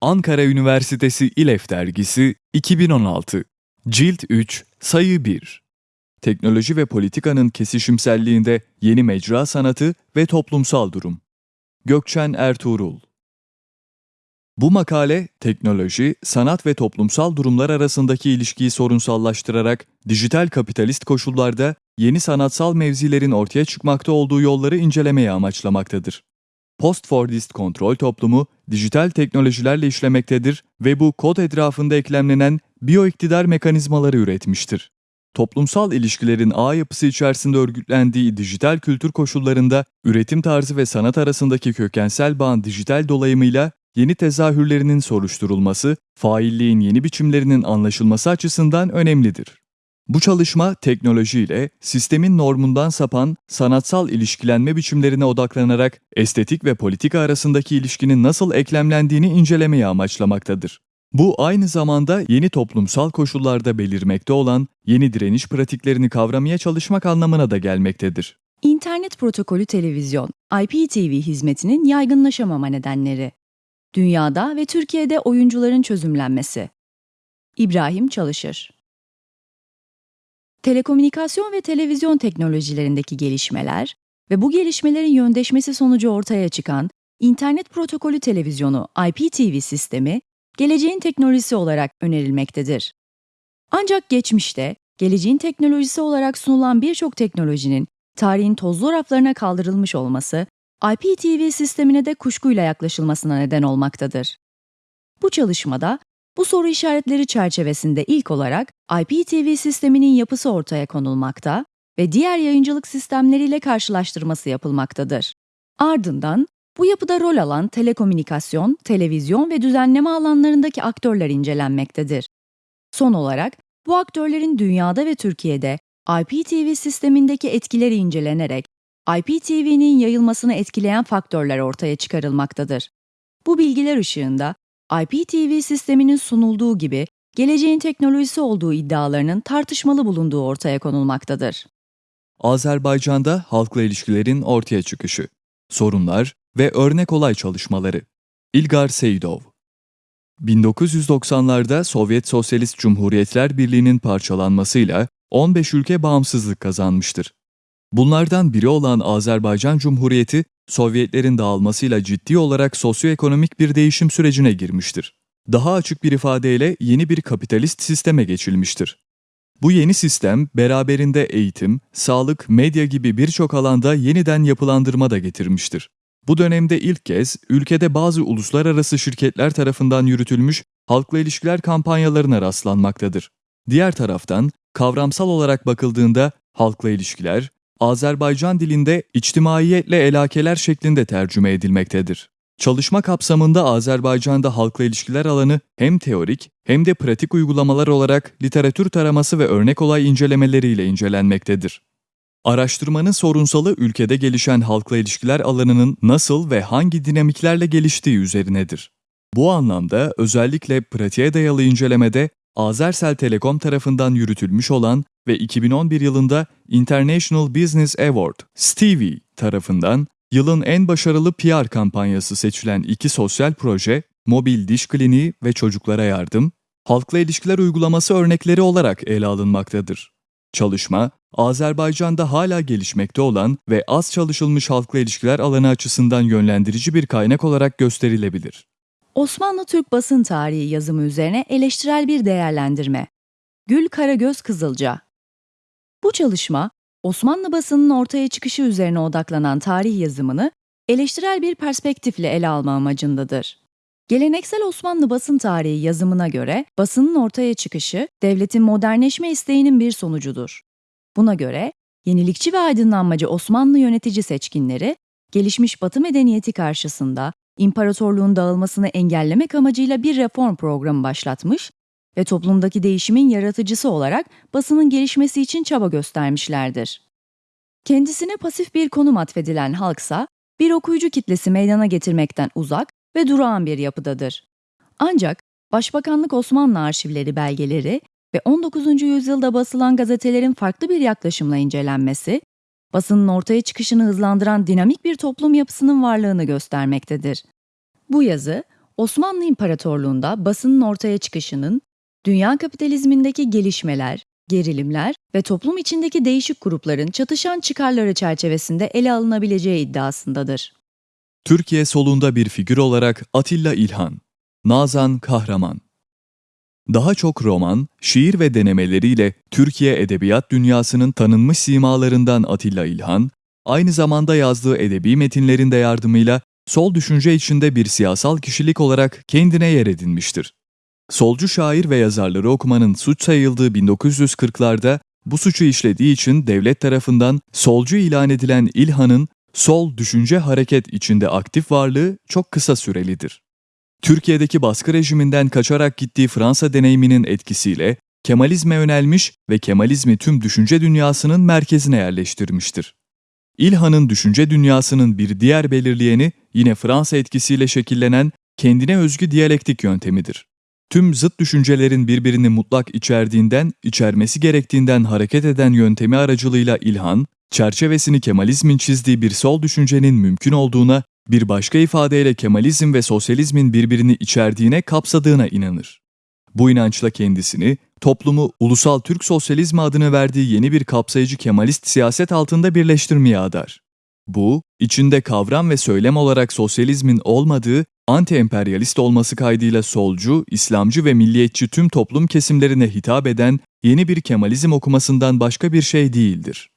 Ankara Üniversitesi İLEF Dergisi 2016 Cilt 3 Sayı 1 Teknoloji ve politikanın kesişimselliğinde yeni mecra sanatı ve toplumsal durum. Gökçen Ertuğrul Bu makale, teknoloji, sanat ve toplumsal durumlar arasındaki ilişkiyi sorunsallaştırarak dijital kapitalist koşullarda yeni sanatsal mevzilerin ortaya çıkmakta olduğu yolları incelemeye amaçlamaktadır. Post-Fordist kontrol toplumu dijital teknolojilerle işlemektedir ve bu kod etrafında eklemlenen biyoiktidar mekanizmaları üretmiştir. Toplumsal ilişkilerin ağ yapısı içerisinde örgütlendiği dijital kültür koşullarında üretim tarzı ve sanat arasındaki kökensel bağın dijital dolayımıyla yeni tezahürlerinin soruşturulması, failliğin yeni biçimlerinin anlaşılması açısından önemlidir. Bu çalışma teknolojiyle sistemin normundan sapan sanatsal ilişkilenme biçimlerine odaklanarak estetik ve politika arasındaki ilişkinin nasıl eklemlendiğini incelemeyi amaçlamaktadır. Bu aynı zamanda yeni toplumsal koşullarda belirmekte olan yeni direniş pratiklerini kavramaya çalışmak anlamına da gelmektedir. İnternet protokolü televizyon, IPTV hizmetinin yaygınlaşamama nedenleri. Dünyada ve Türkiye'de oyuncuların çözümlenmesi. İbrahim Çalışır Telekomünikasyon ve televizyon teknolojilerindeki gelişmeler ve bu gelişmelerin yöndeşmesi sonucu ortaya çıkan İnternet protokolü televizyonu IPTV sistemi geleceğin teknolojisi olarak önerilmektedir. Ancak geçmişte geleceğin teknolojisi olarak sunulan birçok teknolojinin tarihin tozlu raflarına kaldırılmış olması IPTV sistemine de kuşkuyla yaklaşılmasına neden olmaktadır. Bu çalışmada bu soru işaretleri çerçevesinde ilk olarak IPTV sisteminin yapısı ortaya konulmakta ve diğer yayıncılık sistemleriyle karşılaştırması yapılmaktadır. Ardından bu yapıda rol alan telekomünikasyon, televizyon ve düzenleme alanlarındaki aktörler incelenmektedir. Son olarak bu aktörlerin dünyada ve Türkiye'de IPTV sistemindeki etkileri incelenerek IPTV'nin yayılmasını etkileyen faktörler ortaya çıkarılmaktadır. Bu bilgiler ışığında IPTV sisteminin sunulduğu gibi geleceğin teknolojisi olduğu iddialarının tartışmalı bulunduğu ortaya konulmaktadır. Azerbaycan'da halkla ilişkilerin ortaya çıkışı, sorunlar ve örnek olay çalışmaları. İlgar Seyidov 1990'larda Sovyet Sosyalist Cumhuriyetler Birliği'nin parçalanmasıyla 15 ülke bağımsızlık kazanmıştır. Bunlardan biri olan Azerbaycan Cumhuriyeti, Sovyetlerin dağılmasıyla ciddi olarak sosyoekonomik bir değişim sürecine girmiştir. Daha açık bir ifadeyle yeni bir kapitalist sisteme geçilmiştir. Bu yeni sistem beraberinde eğitim, sağlık, medya gibi birçok alanda yeniden yapılandırma da getirmiştir. Bu dönemde ilk kez ülkede bazı uluslararası şirketler tarafından yürütülmüş halkla ilişkiler kampanyalarına rastlanmaktadır. Diğer taraftan kavramsal olarak bakıldığında halkla ilişkiler, Azerbaycan dilinde içtimaiyetle elakeler şeklinde tercüme edilmektedir. Çalışma kapsamında Azerbaycan'da halkla ilişkiler alanı hem teorik hem de pratik uygulamalar olarak literatür taraması ve örnek olay incelemeleriyle incelenmektedir. Araştırmanın sorunsalı ülkede gelişen halkla ilişkiler alanının nasıl ve hangi dinamiklerle geliştiği üzerinedir. Bu anlamda özellikle pratiğe dayalı incelemede Azersel Telekom tarafından yürütülmüş olan ve 2011 yılında International Business Award Stevie tarafından yılın en başarılı PR kampanyası seçilen iki sosyal proje, mobil diş kliniği ve çocuklara yardım, halkla ilişkiler uygulaması örnekleri olarak ele alınmaktadır. Çalışma, Azerbaycan'da hala gelişmekte olan ve az çalışılmış halkla ilişkiler alanı açısından yönlendirici bir kaynak olarak gösterilebilir. Osmanlı Türk basın tarihi yazımı üzerine eleştirel bir değerlendirme. Gül Karagöz Kızılca Bu çalışma, Osmanlı basının ortaya çıkışı üzerine odaklanan tarih yazımını eleştirel bir perspektifle ele alma amacındadır. Geleneksel Osmanlı basın tarihi yazımına göre basının ortaya çıkışı devletin modernleşme isteğinin bir sonucudur. Buna göre yenilikçi ve aydınlanmacı Osmanlı yönetici seçkinleri gelişmiş Batı medeniyeti karşısında imparatorluğun dağılmasını engellemek amacıyla bir reform programı başlatmış ve toplumdaki değişimin yaratıcısı olarak basının gelişmesi için çaba göstermişlerdir. Kendisine pasif bir konum atfedilen halksa bir okuyucu kitlesi meydana getirmekten uzak ve durağan bir yapıdadır. Ancak Başbakanlık Osmanlı arşivleri belgeleri ve 19. yüzyılda basılan gazetelerin farklı bir yaklaşımla incelenmesi, basının ortaya çıkışını hızlandıran dinamik bir toplum yapısının varlığını göstermektedir. Bu yazı, Osmanlı İmparatorluğu'nda basının ortaya çıkışının, dünya kapitalizmindeki gelişmeler, gerilimler ve toplum içindeki değişik grupların çatışan çıkarları çerçevesinde ele alınabileceği iddiasındadır. Türkiye solunda bir figür olarak Atilla İlhan, Nazan Kahraman. Daha çok roman, şiir ve denemeleriyle Türkiye edebiyat dünyasının tanınmış simalarından Atilla İlhan, aynı zamanda yazdığı edebi metinlerin de yardımıyla sol düşünce içinde bir siyasal kişilik olarak kendine yer edinmiştir. Solcu şair ve yazarları okumanın suç sayıldığı 1940'larda bu suçu işlediği için devlet tarafından solcu ilan edilen İlhan'ın sol düşünce hareket içinde aktif varlığı çok kısa sürelidir. Türkiye'deki baskı rejiminden kaçarak gittiği Fransa deneyiminin etkisiyle Kemalizme yönelmiş ve Kemalizmi tüm düşünce dünyasının merkezine yerleştirmiştir. İlhan'ın düşünce dünyasının bir diğer belirleyeni yine Fransa etkisiyle şekillenen kendine özgü diyalektik yöntemidir. Tüm zıt düşüncelerin birbirini mutlak içerdiğinden, içermesi gerektiğinden hareket eden yöntemi aracılığıyla İlhan, çerçevesini Kemalizmin çizdiği bir sol düşüncenin mümkün olduğuna, bir başka ifadeyle Kemalizm ve sosyalizmin birbirini içerdiğine kapsadığına inanır. Bu inançla kendisini, toplumu ulusal Türk sosyalizmi adını verdiği yeni bir kapsayıcı Kemalist siyaset altında birleştirmeye adar. Bu, içinde kavram ve söylem olarak sosyalizmin olmadığı, anti-emperyalist olması kaydıyla solcu, İslamcı ve milliyetçi tüm toplum kesimlerine hitap eden yeni bir Kemalizm okumasından başka bir şey değildir.